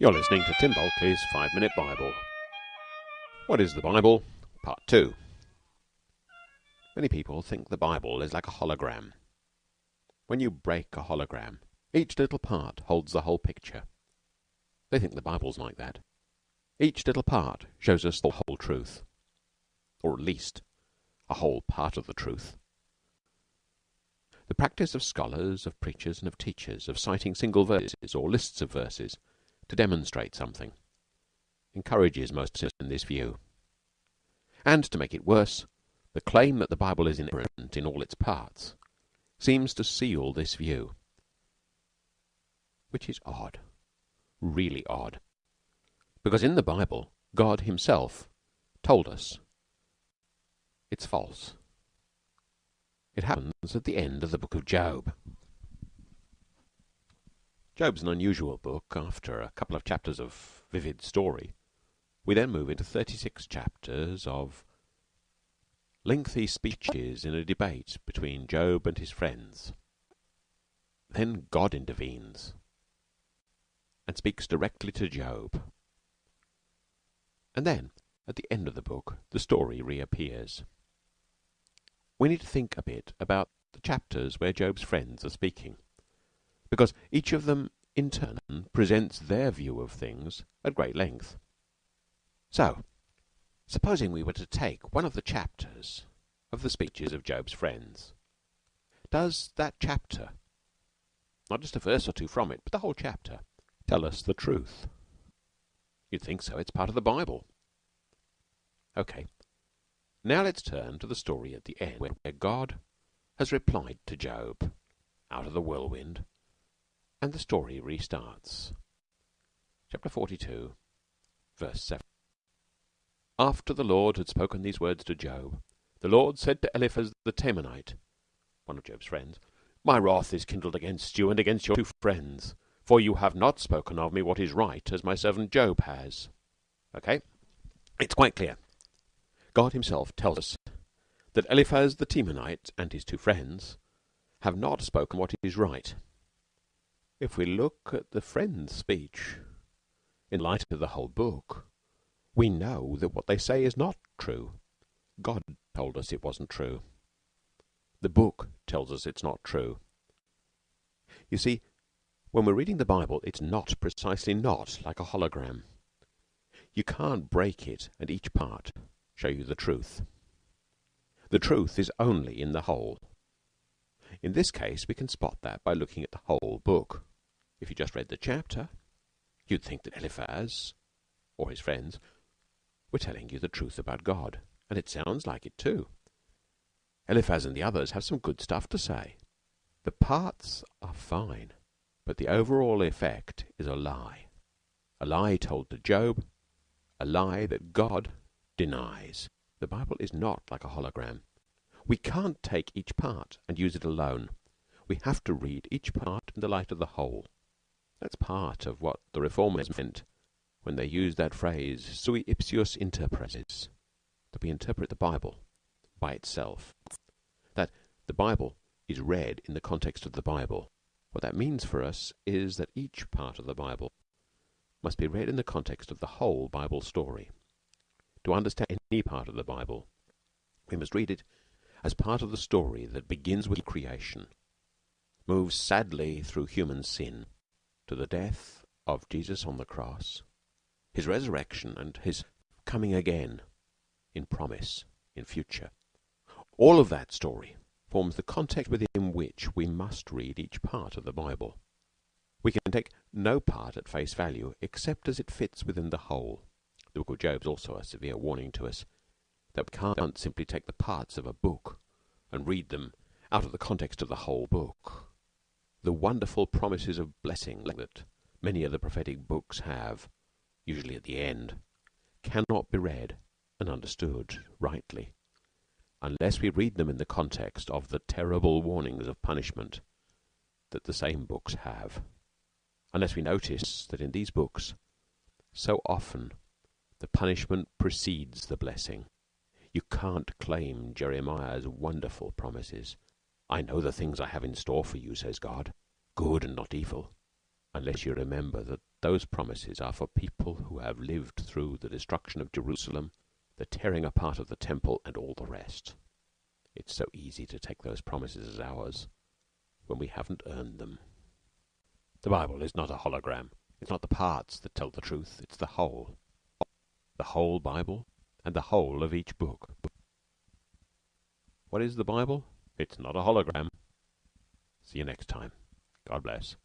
You're listening to Tim Bulkeley's Five Minute Bible. What is the Bible? Part 2. Many people think the Bible is like a hologram. When you break a hologram, each little part holds the whole picture. They think the Bible's like that. Each little part shows us the whole truth, or at least a whole part of the truth. The practice of scholars, of preachers, and of teachers of citing single verses or lists of verses to demonstrate something encourages most in this view. And to make it worse, the claim that the Bible is inerrant in all its parts seems to seal this view, which is odd, really odd, because in the Bible God Himself told us it's false. It happens at the end of the book of Job. Job's an unusual book. After a couple of chapters of vivid story, we then move into 36 chapters of lengthy speeches in a debate between Job and his friends. Then God intervenes and speaks directly to Job. And then, at the end of the book, the story reappears. We need to think a bit about the chapters where Job's friends are speaking because each of them in turn presents their view of things at great length. So, supposing we were to take one of the chapters of the speeches of Job's friends, does that chapter, not just a verse or two from it, but the whole chapter, tell us the truth? You'd think so. It's part of the Bible. Okay. Now let's turn to the story at the end where God has replied to Job out of the whirlwind and the story restarts. Chapter 42, verse 7. After the Lord had spoken these words to Job, the Lord said to Eliphaz the Temanite, one of Job's friends, My wrath is kindled against you and against your two friends, for you have not spoken of me what is right, as my servant Job has. Okay? It's quite clear. God himself tells us that Eliphaz the Temanite and his two friends have not spoken what is right. If we look at the friend's speech in light of the whole book, we know that what they say is not true. God told us it wasn't true. The book tells us it's not true. You see, when we're reading the Bible, it's not precisely not like a hologram. You can't break it and each part show you the truth. The truth is only in the whole. In this case, we can spot that by looking at the whole book. If you just read the chapter, you'd think that Eliphaz, or his friends, were telling you the truth about God. And it sounds like it too. Eliphaz and the others have some good stuff to say. The parts are fine, but the overall effect is a lie. A lie told to Job, a lie that God denies. The Bible is not like a hologram. We can't take each part and use it alone. We have to read each part in the light of the whole. That's part of what the Reformers meant when they used that phrase, sui ipsius interpretes, that we interpret the Bible by itself. That the Bible is read in the context of the Bible. What that means for us is that each part of the Bible must be read in the context of the whole Bible story. To understand any part of the Bible, we must read it as part of the story that begins with creation, moves sadly through human sin, to the death of Jesus on the cross, his resurrection, and his coming again in promise, in future. All of that story forms the context within which we must read each part of the Bible. We can take no part at face value except as it fits within the whole. The book of Job is also a severe warning to us that we can't simply take the parts of a book and read them out of the context of the whole book the wonderful promises of blessing that many of the prophetic books have, usually at the end, cannot be read and understood rightly unless we read them in the context of the terrible warnings of punishment that the same books have, unless we notice that in these books so often the punishment precedes the blessing. You can't claim Jeremiah's wonderful promises I know the things I have in store for you, says God, good and not evil, unless you remember that those promises are for people who have lived through the destruction of Jerusalem, the tearing apart of the temple, and all the rest. It's so easy to take those promises as ours when we haven't earned them. The Bible is not a hologram. It's not the parts that tell the truth. It's the whole. The whole Bible and the whole of each book. What is the Bible? It's not a hologram. See you next time. God bless.